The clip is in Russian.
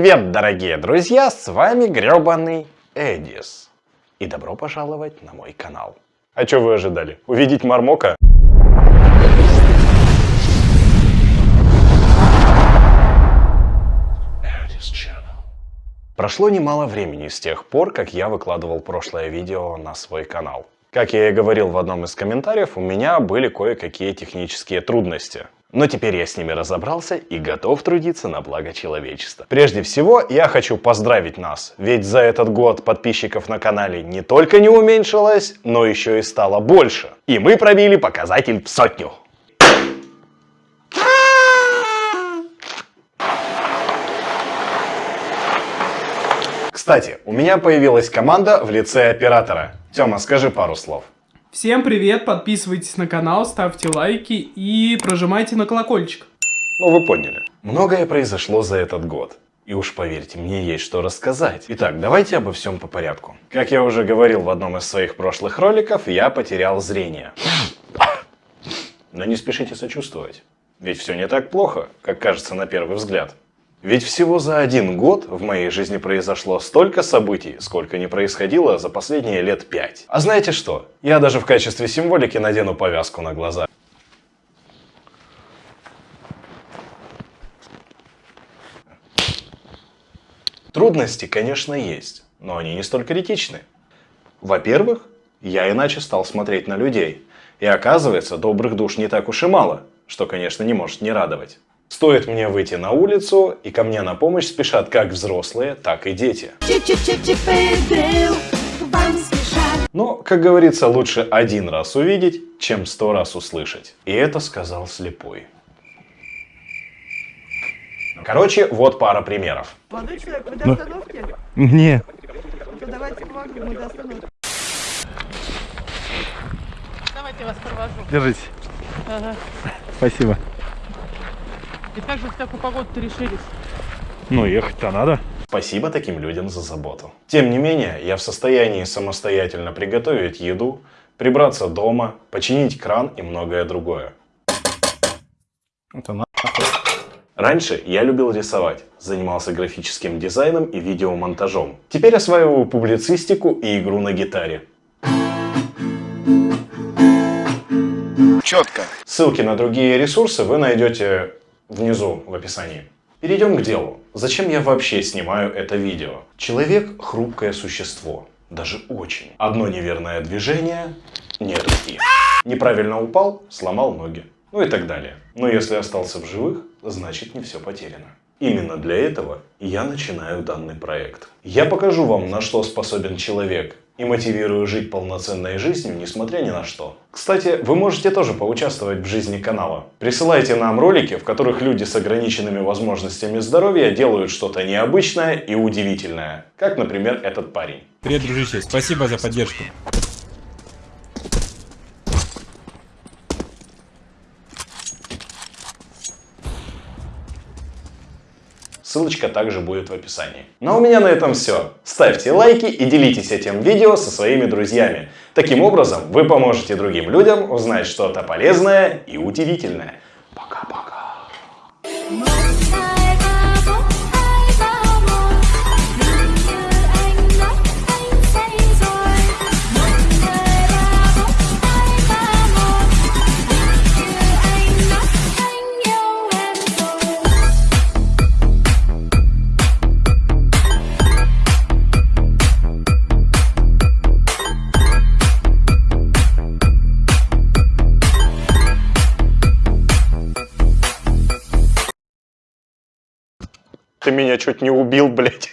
привет, дорогие друзья! С вами гребаный Эдис. И добро пожаловать на мой канал. А что вы ожидали? Увидеть Мармока? Прошло немало времени с тех пор, как я выкладывал прошлое видео на свой канал. Как я и говорил в одном из комментариев, у меня были кое-какие технические трудности. Но теперь я с ними разобрался и готов трудиться на благо человечества. Прежде всего, я хочу поздравить нас, ведь за этот год подписчиков на канале не только не уменьшилось, но еще и стало больше. И мы пробили показатель в сотню. Кстати, у меня появилась команда в лице оператора. Тёма, скажи пару слов. Всем привет, подписывайтесь на канал, ставьте лайки и прожимайте на колокольчик. Ну вы поняли. Многое произошло за этот год. И уж поверьте, мне есть что рассказать. Итак, давайте обо всем по порядку. Как я уже говорил в одном из своих прошлых роликов, я потерял зрение. Но не спешите сочувствовать. Ведь все не так плохо, как кажется на первый взгляд. Ведь всего за один год в моей жизни произошло столько событий, сколько не происходило за последние лет пять. А знаете что? Я даже в качестве символики надену повязку на глаза. Трудности, конечно, есть, но они не столь критичны. Во-первых, я иначе стал смотреть на людей. И оказывается, добрых душ не так уж и мало, что, конечно, не может не радовать. Стоит мне выйти на улицу, и ко мне на помощь спешат как взрослые, так и дети. Но, как говорится, лучше один раз увидеть, чем сто раз услышать. И это сказал слепой. Короче, вот пара примеров. Молодой человек, вы до остановки? Не. Ну, давайте помогу, мы до остановки. Давайте я вас провожу. Держите. Ага. Спасибо. И как же в такую погоду-то решились? Ну, ехать-то надо. Спасибо таким людям за заботу. Тем не менее, я в состоянии самостоятельно приготовить еду, прибраться дома, починить кран и многое другое. Это на... Раньше я любил рисовать, занимался графическим дизайном и видеомонтажом. Теперь осваиваю публицистику и игру на гитаре. Четко. Ссылки на другие ресурсы вы найдете внизу в описании. Перейдем к делу. Зачем я вообще снимаю это видео? Человек – хрупкое существо. Даже очень. Одно неверное движение – нет руки. Неправильно упал – сломал ноги. Ну и так далее. Но если остался в живых, значит не все потеряно. Именно для этого я начинаю данный проект. Я покажу вам, на что способен человек, и мотивирую жить полноценной жизнью, несмотря ни на что. Кстати, вы можете тоже поучаствовать в жизни канала. Присылайте нам ролики, в которых люди с ограниченными возможностями здоровья делают что-то необычное и удивительное. Как, например, этот парень. Привет, дружище, спасибо за поддержку. Ссылочка также будет в описании. Ну а у меня на этом все. Ставьте лайки и делитесь этим видео со своими друзьями. Таким образом, вы поможете другим людям узнать что-то полезное и удивительное. Ты меня чуть не убил, блядь.